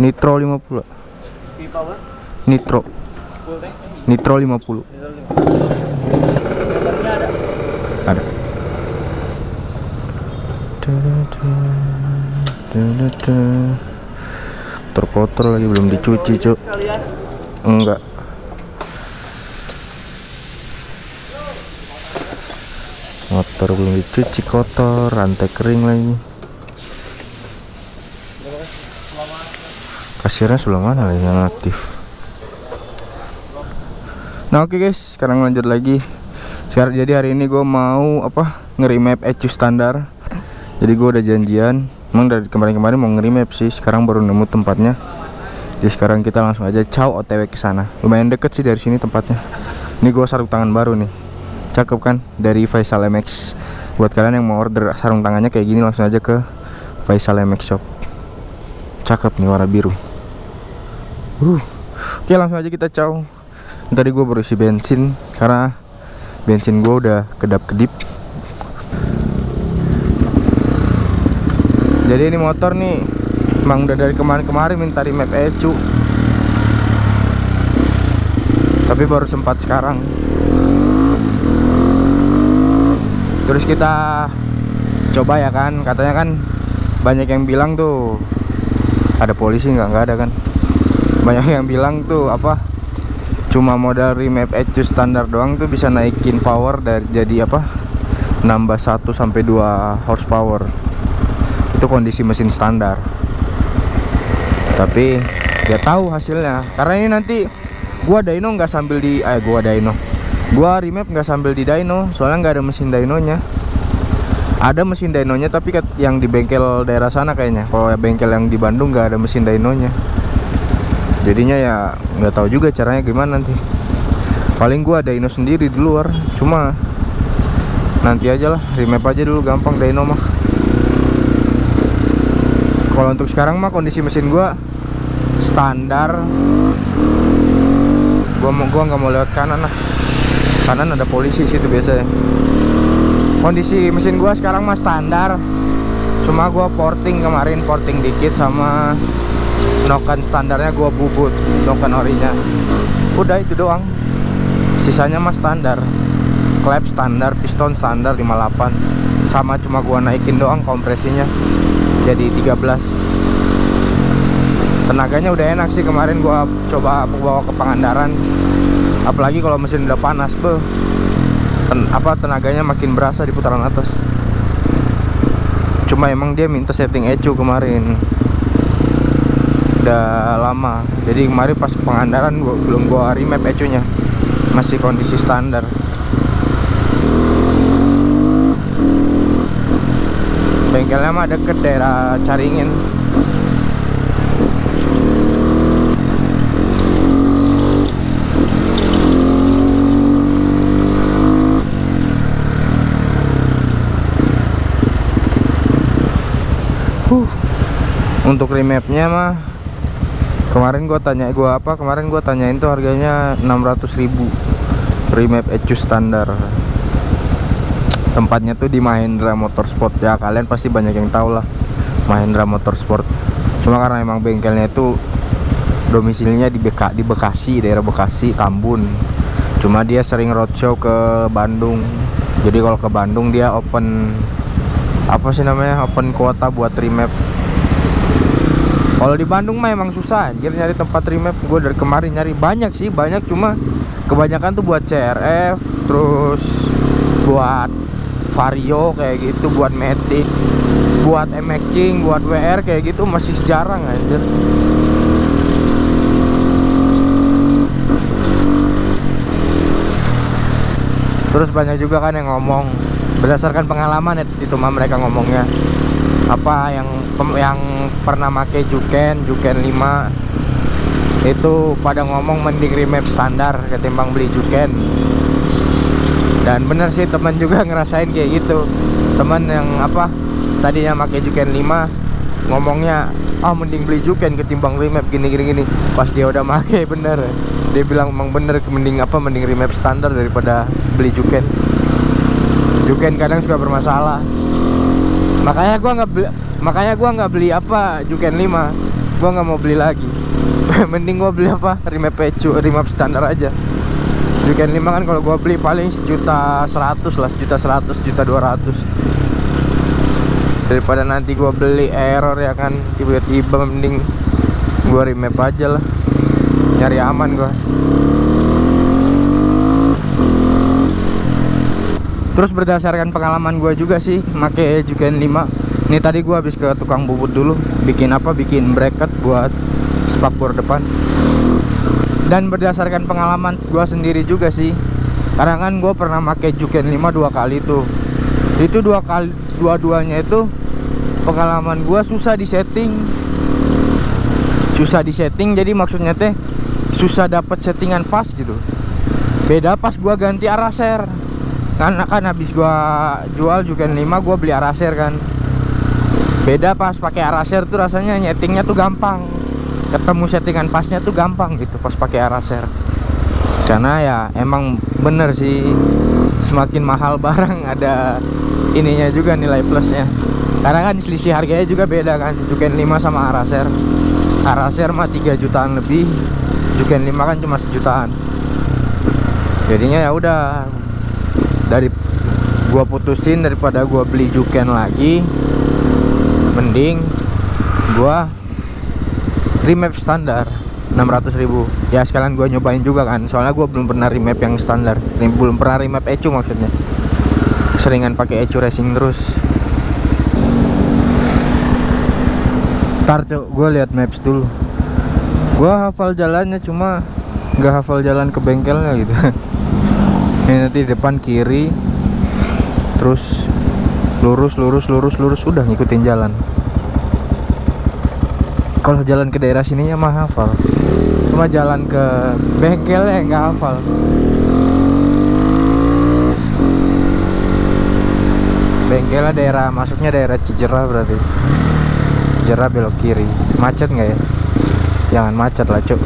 Nitro 50 V-Power Nitro. Nitro 50 Diesel lima. Gambarnya ada. Terkotor lagi belum dicuci cuk. Enggak Motor belum dicuci kotor Rantai kering lagi. Kasirnya sebelah mana lagi? Yang aktif. Nah oke guys. Sekarang lanjut lagi. Sekarang jadi hari ini gue mau apa nge-remap ECU standar. Jadi gue udah janjian. Emang dari kemarin-kemarin mau nge-remap sih. Sekarang baru nemu tempatnya. Jadi sekarang kita langsung aja caw otw ke sana. Lumayan deket sih dari sini tempatnya. Ini gue sarung tangan baru nih cakep kan? Dari Faisal MX buat kalian yang mau order sarung tangannya kayak gini langsung aja ke Faisal MX shop. Cakep nih warna biru. Uh oke langsung aja kita caw. Tadi gue baru isi bensin karena bensin gue udah kedap-kedip. Jadi ini motor nih emang udah dari kemarin-kemarin minta remap ECU tapi baru sempat sekarang terus kita coba ya kan katanya kan banyak yang bilang tuh ada polisi nggak? Nggak ada kan? Banyak yang bilang tuh apa cuma modal remap ECU standar doang tuh bisa naikin power dari jadi apa nambah 1 sampai 2 horsepower. Itu kondisi mesin standar. Tapi dia tahu hasilnya. Karena ini nanti gua dyno nggak sambil di eh gua dyno gua remap nggak sambil di dyno soalnya nggak ada mesin dynonya. Ada mesin dynonya tapi yang di bengkel daerah sana kayaknya. Kalau bengkel yang di Bandung nggak ada mesin dynonya. Jadinya ya nggak tahu juga caranya gimana nanti. Paling gua dyno sendiri di luar cuma nanti aja lah remap aja dulu gampang dyno mah. Kalau untuk sekarang mah kondisi mesin gua standar. Gua mau gua nggak mau lewat kanan lah kanan ada polisi situ biasanya. Kondisi mesin gua sekarang mah standar. Cuma gua porting kemarin porting dikit sama noken standarnya gua bubut noken orinya. Udah itu doang. Sisanya mah standar. Klep standar piston standar 58 sama cuma gua naikin doang kompresinya. Jadi 13 tenaganya udah enak sih kemarin gua coba bawa ke Pangandaran apalagi kalau mesin udah panas beuh ten, apa tenaganya makin berasa di putaran atas. Cuma emang dia minta setting ECU kemarin. Udah lama. Jadi kemarin pas ke Pangandaran gua, belum gua remap ECU nya masih kondisi standar. Bengkelnya mah deket daerah Caringin Untuk remapnya mah kemarin gua tanya gua apa kemarin gua tanyain tuh harganya 600.000 remap ECU standar. Tempatnya tuh di Mahindra Motorsport. Ya kalian pasti banyak yang tahu lah Mahindra Motorsport. Cuma karena emang bengkelnya itu domisilinya di BK di Bekasi daerah Bekasi Tambun cuma dia sering roadshow ke Bandung. Jadi kalau ke Bandung dia open apa sih namanya open kuota buat remap kalau di Bandung mah emang susah anjir nyari tempat remap. Gue dari kemarin nyari banyak sih banyak. Cuma kebanyakan tuh buat CRF terus buat Vario kayak gitu buat Matic buat MX King buat WR kayak gitu masih jarang anjir. Terus banyak juga kan yang ngomong berdasarkan pengalaman ya, itu mah mereka ngomongnya. Apa yang yang pernah make Juken Juken 5 itu pada ngomong mending remap standar ketimbang beli Juken. Dan bener sih teman juga ngerasain kayak gitu. Teman yang apa tadinya make Juken 5 ngomongnya ah mending beli Juken ketimbang remap gini gini gini. Pas dia udah make bener. Dia bilang emang bener mending apa mending remap standar daripada beli Juken. Juken kadang suka bermasalah. Makanya gua nggak makanya gua nggak beli apa Juken 5 gua nggak mau beli lagi. Mending gua beli apa? Remap pecu remap standar aja. Juken 5 kan kalau gua beli paling sejuta seratus lah sejuta seratus juta dua ratus. Daripada nanti gua beli error ya kan tiba-tiba mending gua remap aja lah. Nyari aman gua. Terus berdasarkan pengalaman gue juga sih make Juken 5 Ini tadi gue habis ke tukang bubut dulu Bikin apa? Bikin bracket buat spakbor depan. Dan berdasarkan pengalaman gue sendiri juga sih Karena kan gue pernah make Juken 5 dua kali tuh. Itu dua kali Dua-duanya itu Pengalaman gue susah disetting. Susah disetting Jadi maksudnya teh Susah dapat settingan pas gitu. Beda pas gue ganti arah share karena kan habis gua jual juga 5 gua beli araser kan beda pas. Pakai araser tuh rasanya nyetingnya tuh gampang. Ketemu settingan pasnya tuh gampang gitu pas pakai araser karena ya emang bener sih semakin mahal barang ada ininya juga nilai plusnya. Karena kan selisih harganya juga beda kan Juken 5 sama araser araser mah 3 jutaan lebih Juken 5 kan cuma sejutaan. Jadinya ya udah dari gua putusin daripada gua beli Juken lagi mending gua remap standar 600.000 ya sekalian gua nyobain juga kan soalnya gua belum pernah remap yang standar. Belum pernah remap ecu maksudnya. Seringan pakai ecu racing terus. Ntar cok gue lihat maps dulu. Gua hafal jalannya cuma nggak hafal jalan ke bengkelnya gitu. Ini nanti depan kiri terus lurus lurus lurus lurus udah ngikutin jalan. Kalau jalan ke daerah sininya mah hafal. Cuma jalan ke bengkelnya nggak hafal. Bengkelnya daerah masuknya daerah Cijerah berarti. Cijerah belok kiri. Macet nggak ya? Jangan macet lah cuk.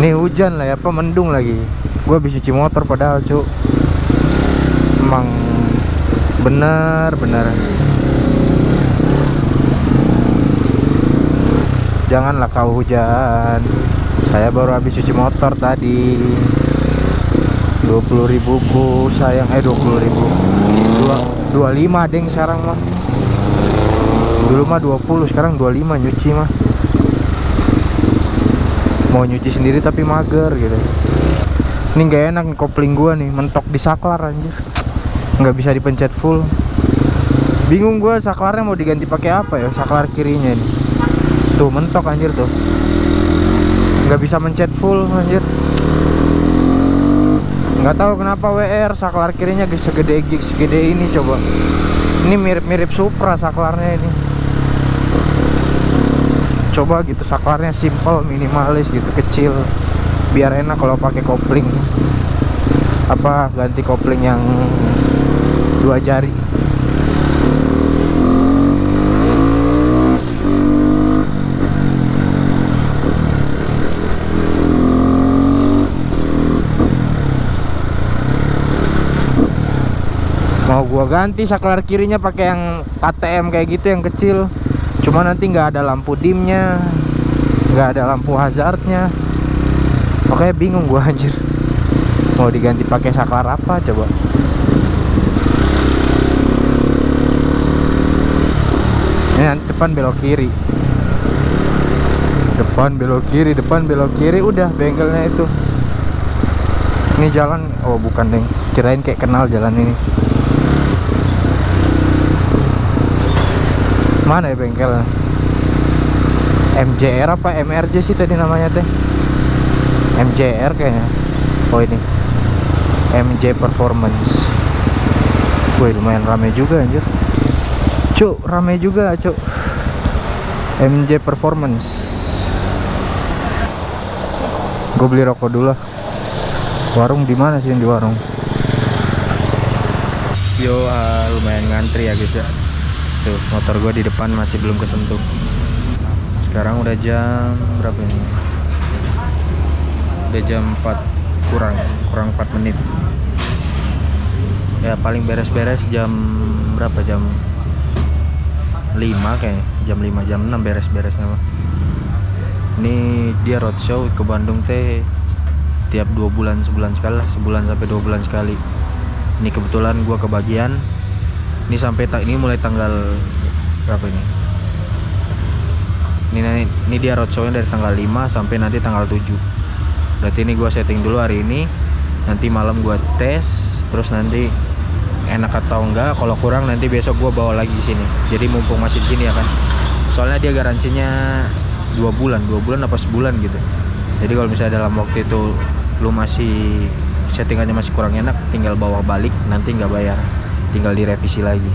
Ini hujan lah ya apa mendung lagi. Gue habis cuci motor padahal cuk. Emang bener bener. Janganlah kau hujan. Saya baru habis cuci motor tadi. 20 ribuku sayang. Eh 20 ribu. Dua, 25 deng sekarang mah. Dulu mah 20 sekarang 25 nyuci mah. Mau nyuci sendiri tapi mager gitu. Ini nggak enak kopling gua nih mentok di saklar anjir nggak bisa dipencet full. Bingung gua saklarnya mau diganti pakai apa ya? Saklar kirinya ini. Tuh mentok anjir tuh. Nggak bisa mencet full anjir. Nggak tahu kenapa WR saklar kirinya segede segede ini coba. Ini mirip-mirip Supra saklarnya ini. Coba gitu saklarnya simple minimalis gitu kecil. Biar enak kalau pakai kopling. Apa ganti kopling yang dua jari. Mau gua ganti saklar kirinya pakai yang KTM kayak gitu yang kecil. Cuma nanti nggak ada lampu dimnya nggak ada lampu hazardnya. Makanya bingung gua anjir. Mau diganti pakai saklar apa coba ini nanti depan belok kiri. Depan belok kiri depan belok kiri udah bengkelnya itu. Ini jalan oh bukan deng. Kirain kayak kenal jalan ini. Mana ya bengkelnya? MJR apa MRJ sih tadi namanya teh? MJR kayaknya. Oh ini. MJ Performance. Wih lumayan rame juga anjir Cuk rame juga cuk. MJ Performance. Gue beli rokok dulu lah. Warung di mana sih di warung? Yo uh, lumayan ngantri ya guys ya. Tuh motor gue di depan masih belum kesentuh. Sekarang udah jam berapa ini? Udah jam 4 kurang kurang 4 menit. Ya paling beres-beres jam berapa jam 5 kayaknya jam 5 jam 6 beres-beresnya mah ini dia roadshow ke Bandung teh tiap dua bulan sebulan sekali lah sebulan sampai dua bulan sekali. Ini kebetulan gua kebagian. Ini sampai tak ini mulai tanggal berapa ini? Ini ini, dia roadshownya dari tanggal 5 sampai nanti tanggal 7 berarti ini gua setting dulu hari ini. Nanti malam gua tes terus nanti enak atau enggak kalau kurang nanti besok gua bawa lagi di sini. Jadi mumpung masih di sini ya kan. Soalnya dia garansinya dua bulan dua bulan apa sebulan gitu. Jadi kalau misalnya dalam waktu itu lu masih settingannya masih kurang enak tinggal bawa balik nanti nggak bayar. Tinggal direvisi lagi.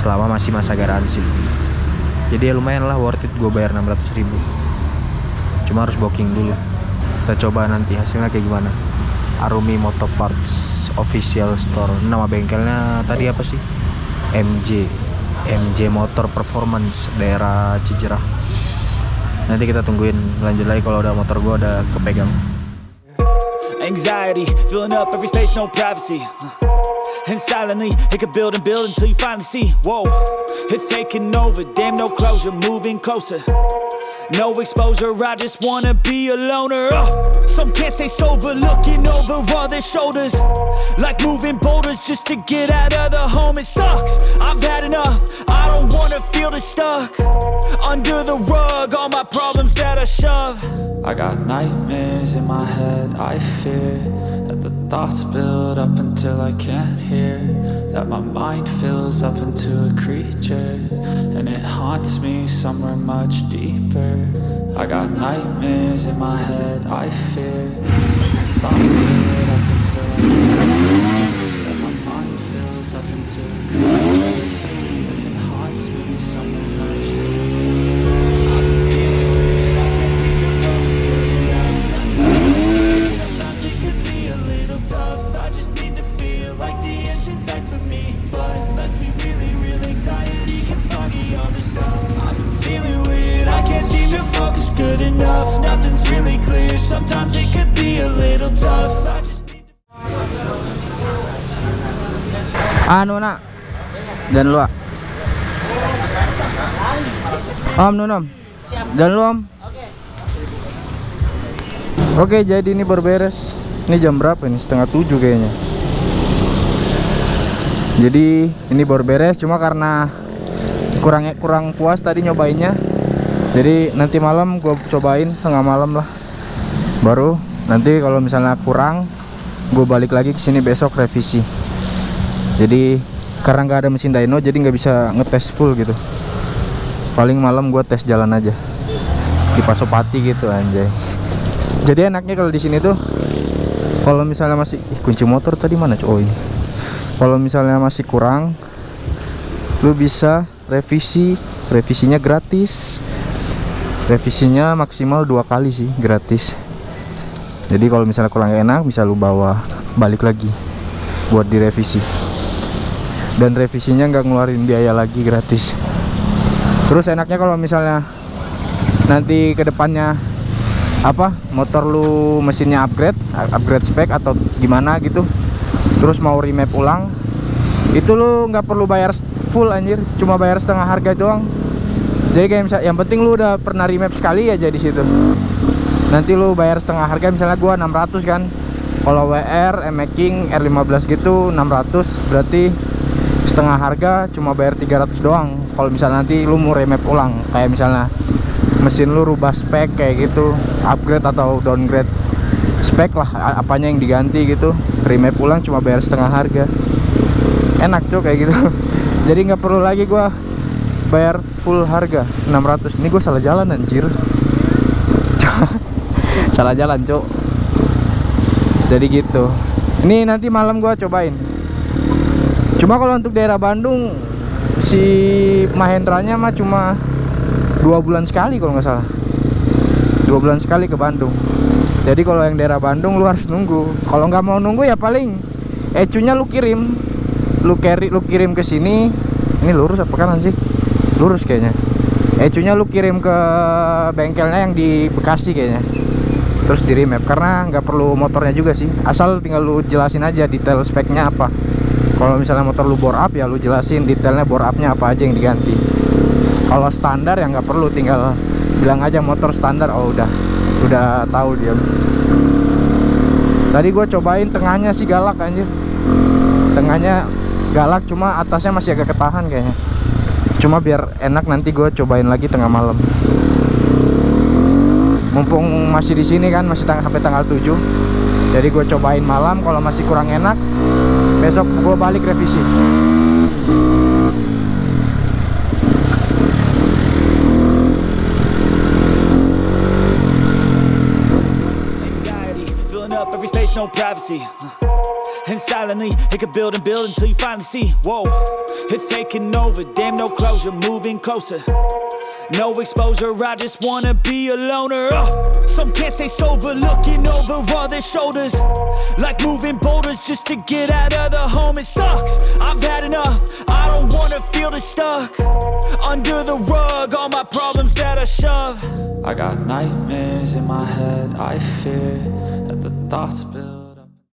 Selama masih masa garansi. Jadi ya lumayan lah worth it gue bayar 600 ribu. Cuma harus booking dulu. Kita coba nanti hasilnya kayak gimana. Arumi Motor Parts official store. Nama bengkelnya tadi apa sih? MJ MJ Motor Performance daerah Cijerah. Nanti kita tungguin. Lanjut lagi kalau udah motor gua udah kepegang. Anxiety, filling up every space, no privacy. And silently, it could build and build until you finally see. Whoa, it's taking over, damn, no closure, moving closer. No exposure, I just wanna be a loner. Uh, some can't stay sober, looking over all their shoulders. Like moving boulders just to get out of the home, it sucks. I've had enough, I don't wanna feel the stuck. Under the rug, all my problems that I shove. I got nightmares in my head, I fear that the thoughts build up until I can't hear. That my mind fills up into a creature, and it haunts me somewhere much deeper. I got nightmares in my head, I fear. Thoughts build up until I can't hear. Nak. Jangan lu ah. om nun om. Jangan lu om. Oke jadi ini baru beres ini jam berapa ini? Setengah tujuh kayaknya. Jadi ini baru beres cuma karena kurang kurang puas tadi nyobainnya. Jadi nanti malam gue cobain tengah malam lah. Baru nanti kalau misalnya kurang gue balik lagi ke sini besok revisi jadi karena nggak ada mesin dyno jadi nggak bisa ngetes full gitu. Paling malam gua tes jalan aja. Di Pasopati gitu anjay. Jadi enaknya kalau di sini tuh kalau misalnya masih ih, kunci motor tadi mana coy? Kalau misalnya masih kurang lu bisa revisi. Revisinya gratis. Revisinya maksimal dua kali sih gratis. Jadi kalau misalnya kurang enak bisa lu bawa balik lagi buat direvisi dan revisinya nggak ngeluarin biaya lagi gratis. Terus enaknya kalau misalnya nanti ke depannya apa motor lu mesinnya upgrade upgrade spek atau gimana gitu terus mau remap ulang itu lu nggak perlu bayar full anjir. Cuma bayar setengah harga doang. Jadi kayak misal yang penting lu udah pernah remap sekali aja di situ. Nanti lu bayar setengah harga misalnya gua 600 kan. Kalau WR, M-Making, R15 gitu 600 berarti setengah harga cuma bayar 300 doang. Kalau misalnya nanti lu mau remap ulang kayak misalnya mesin lu rubah spek kayak gitu upgrade atau downgrade spek lah apanya yang diganti gitu remap ulang cuma bayar setengah harga. Enak tuh kayak gitu. Jadi nggak perlu lagi gua bayar full harga 600 ini gue salah jalan anjir. Salah jalan cok. Jadi gitu. Ini nanti malam gua cobain cuma kalau untuk daerah Bandung si Mahendranya mah cuma dua bulan sekali kalau nggak salah. Dua bulan sekali ke Bandung. Jadi kalau yang daerah Bandung lu harus nunggu. Kalau nggak mau nunggu ya paling ecunya lu kirim. Lu carry lu kirim ke sini. Ini lurus apa kanan sih? Lurus kayaknya. Ecunya lu kirim ke bengkelnya yang di Bekasi kayaknya. Terus di remap. Karena nggak perlu motornya juga sih. Asal tinggal lu jelasin aja detail speknya apa kalau misalnya motor lu bore up ya lu jelasin detailnya bore upnya apa aja yang diganti. Kalau standar ya nggak perlu tinggal bilang aja motor standar oh udah udah tahu dia. Tadi gue cobain tengahnya sih galak anjir. Tengahnya galak cuma atasnya masih agak ketahan kayaknya. Cuma biar enak nanti gue cobain lagi tengah malam. Mumpung masih di sini kan masih tang sampai tanggal 7 jadi gue cobain malam kalau masih kurang enak besok gue balik revisi Anxiety, filling up every space, no privacy. Uh, And silently, it could build and build until you finally see. Whoa, it's taking over. Damn, no closure, moving closer. No exposure, I just wanna be a loner. Uh, some can't stay sober, looking over all their shoulders. Like moving boulders just to get out of the home. It sucks, I've had enough. I don't wanna feel the stuck. Under the rug, all my problems that I shove. I got nightmares in my head, I fear that the thoughts build.